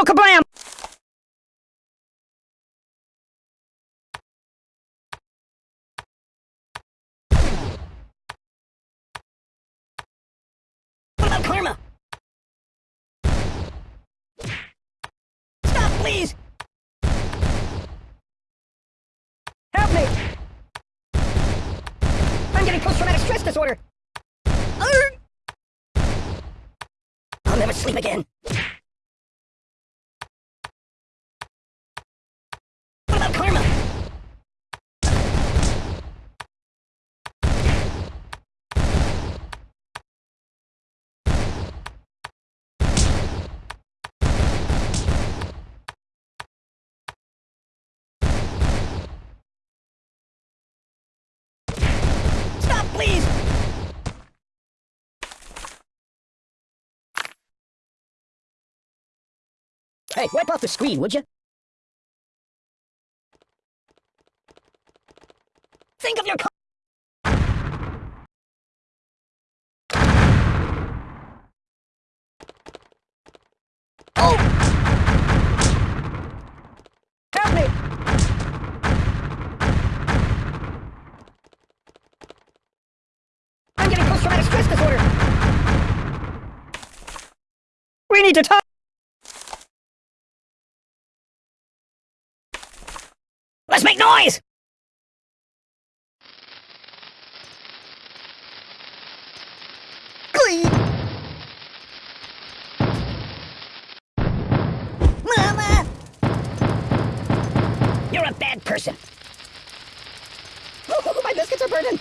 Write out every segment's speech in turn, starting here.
No kablam! What about karma? Stop, please! Help me! I'm getting post-traumatic stress disorder! I'll never sleep again. What about karma? Stop, please! Hey, wipe off the screen, would you? Think of your co- Oh! Help me! I'm getting post-traumatic stress disorder! We need to talk! Person. Oh, my biscuits are burning!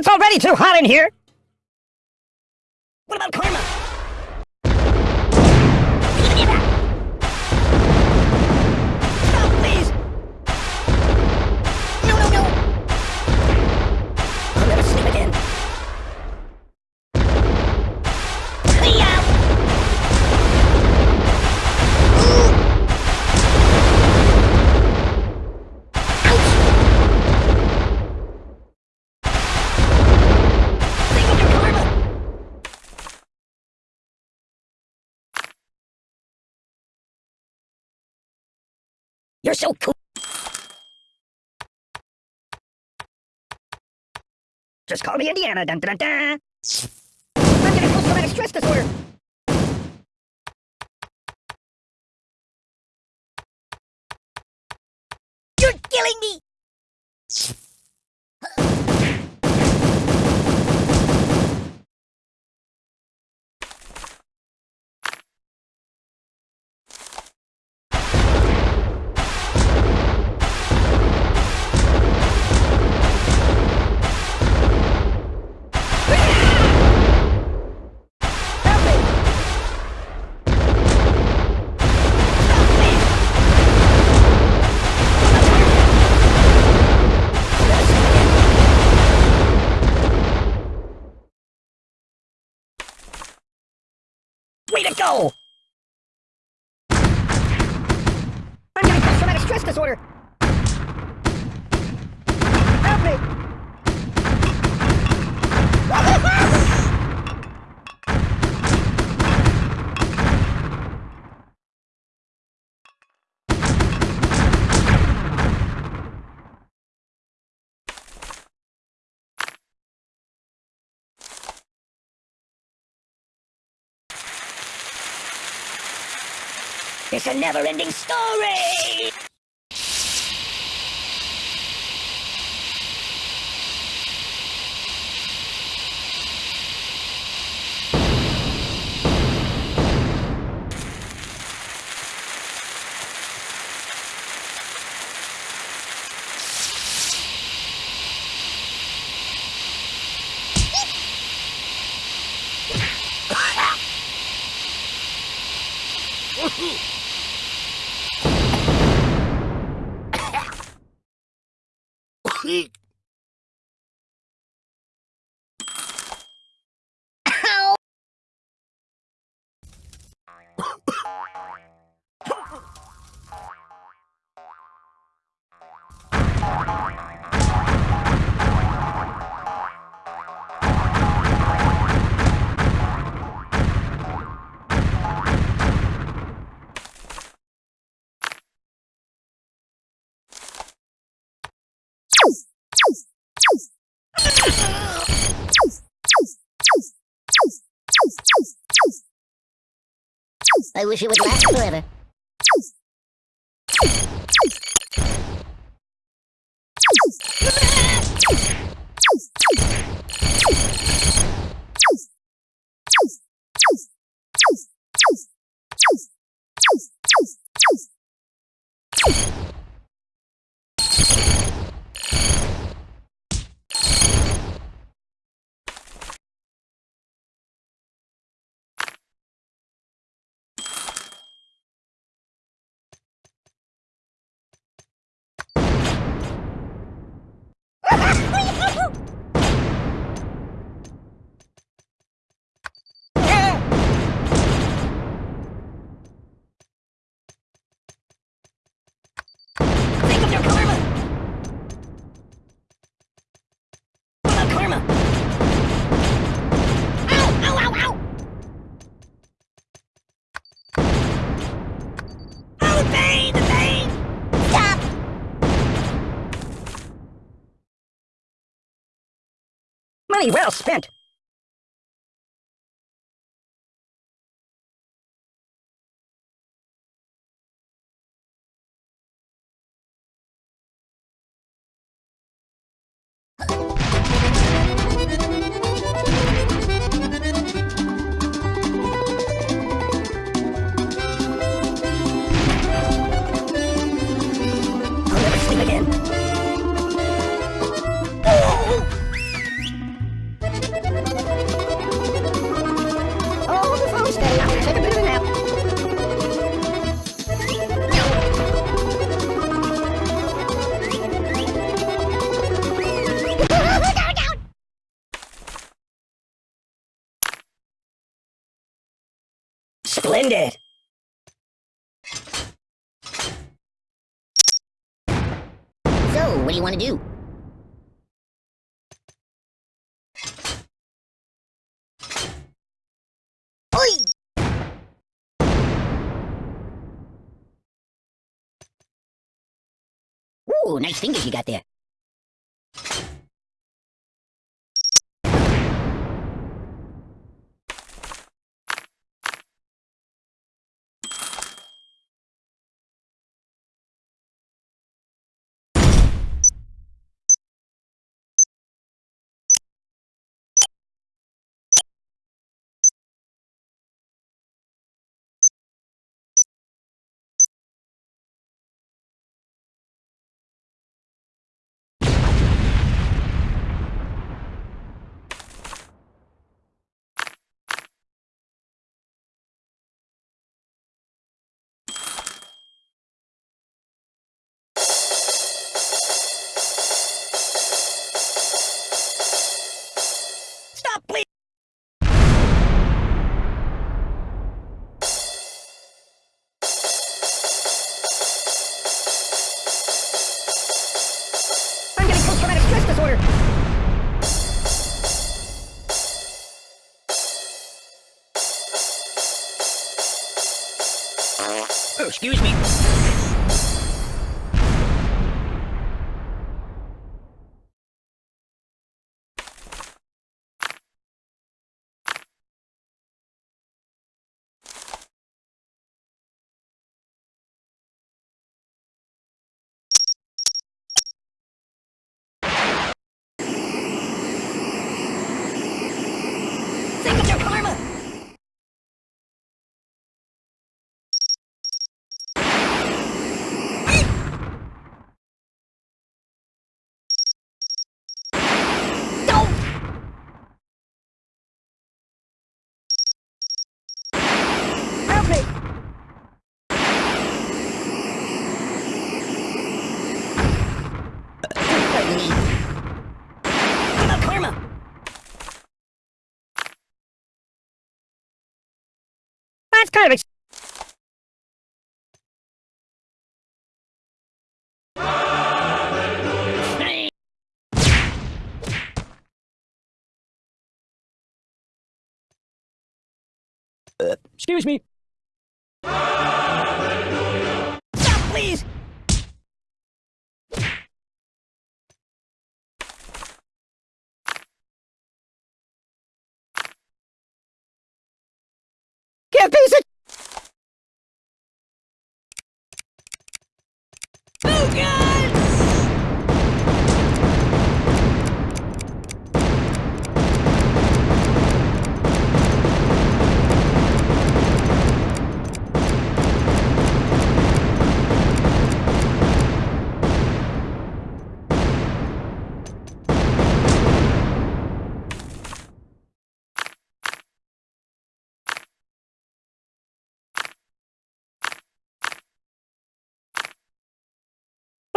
It's already too hot in here! What about karma? You're so cool. Just call me Indiana. Dun, dun, dun. I'm getting post-traumatic stress disorder. You're killing me. Disorder! Help me! It's a never-ending story! I wish it would last forever. Money well spent. So, what do you want to do? Oi! Ooh, nice fingers you got there. Oh, excuse me. Think of your karma! What about karma? That's kind of ex- Excuse me. Piece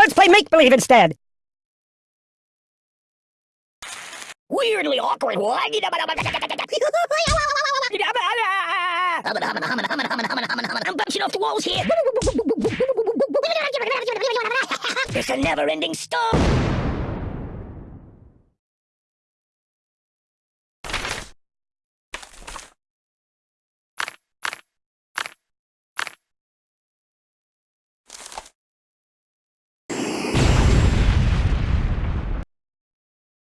Let's play make believe instead. Weirdly awkward one. I'm bouncing off the walls here. It's a never-ending storm.